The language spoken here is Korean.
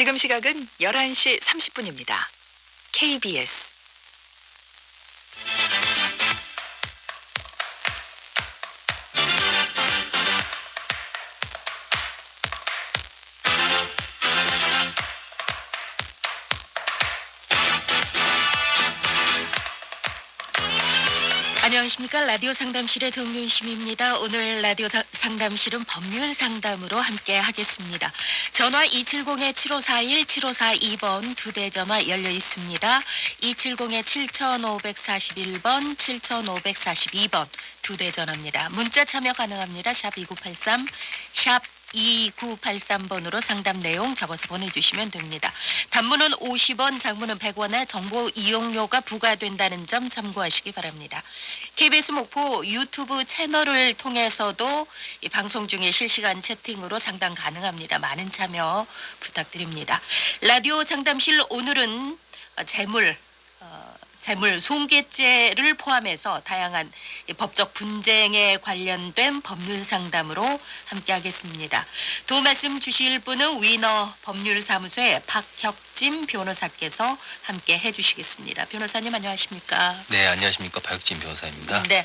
지금 시각은 11시 30분입니다. KBS 안녕하십니까 라디오 상담실의 정윤심입니다. 오늘 라디오 다- 상담실은 법률 상담으로 함께 하겠습니다. 전화 270-7541, 7542번 두 대 전화 열려 있습니다. 270-7541번, 7542번 두 대 전화입니다. 문자 참여 가능합니다. 샵 2983, 샵 2983번으로 상담 내용 적어서 보내주시면 됩니다. 단문은 50원, 장문은 100원에 정보 이용료가 부과된다는 점 참고하시기 바랍니다. KBS 목포 유튜브 채널을 통해서도 이 방송 중에 실시간 채팅으로 상담 가능합니다. 많은 참여 부탁드립니다. 라디오 상담실 오늘은 어, 재물 어, 재물 손괴죄를 포함해서 다양한 이 법적 분쟁에 관련된 법률 상담으로 함께하겠습니다. 도움 말씀 주실 분은 위너 법률사무소의 박혁진 변호사께서 함께 해주시겠습니다. 변호사님 안녕하십니까? 네, 안녕하십니까. 박혁진 변호사입니다. 네,